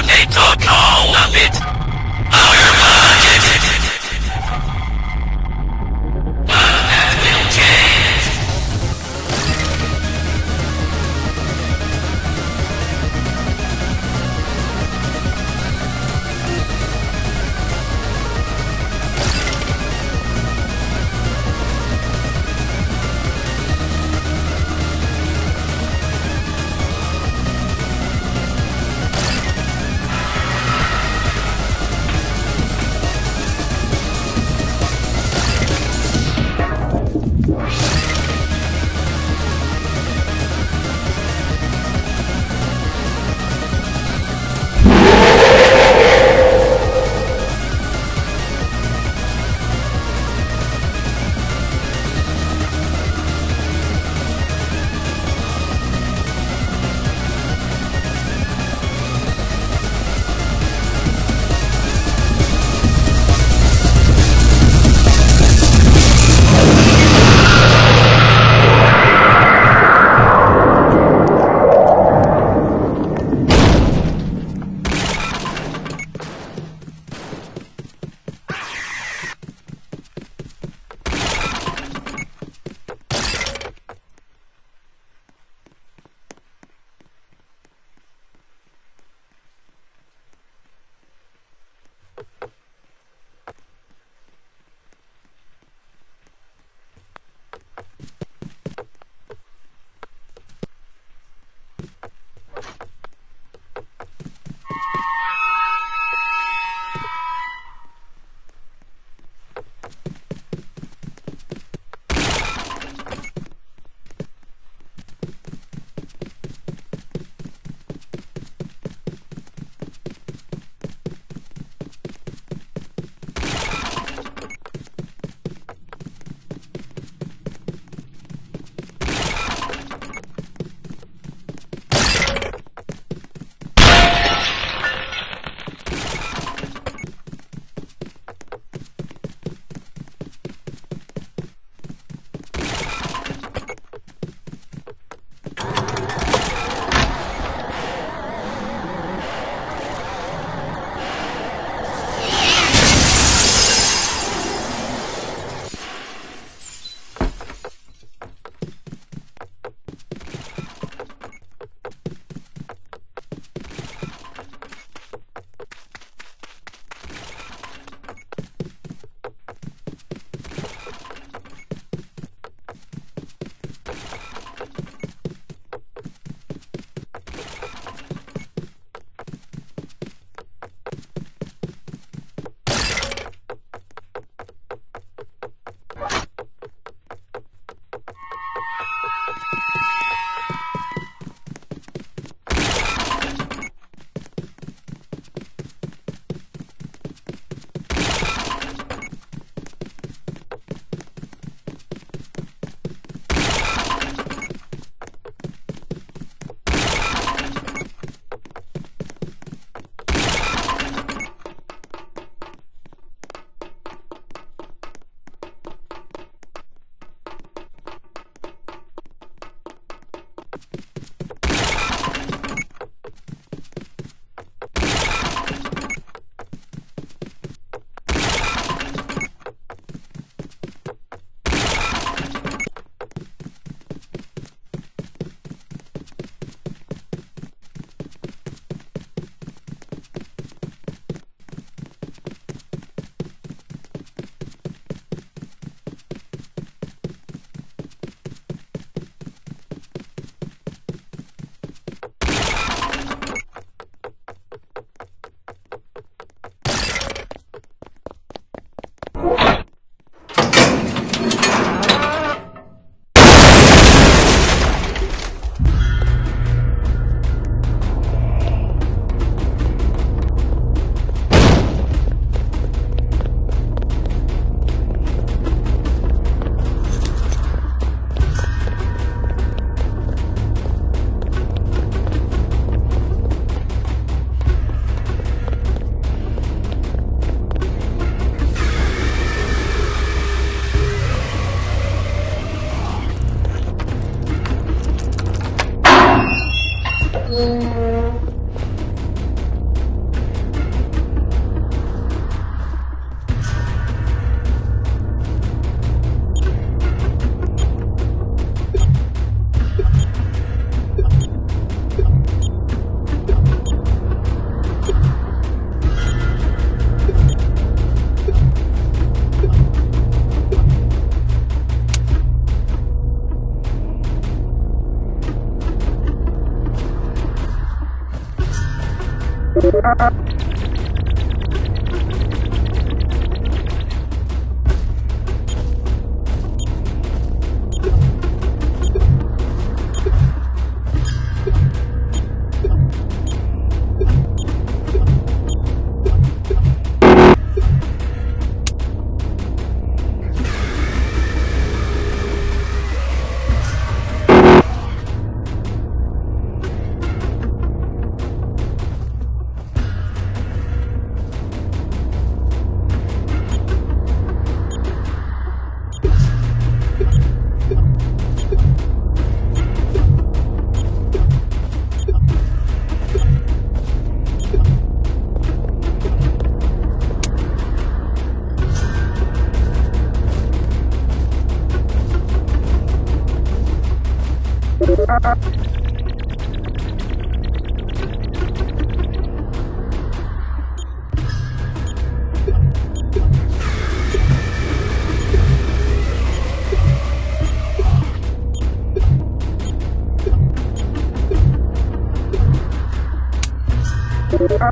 You need to call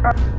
Thank you.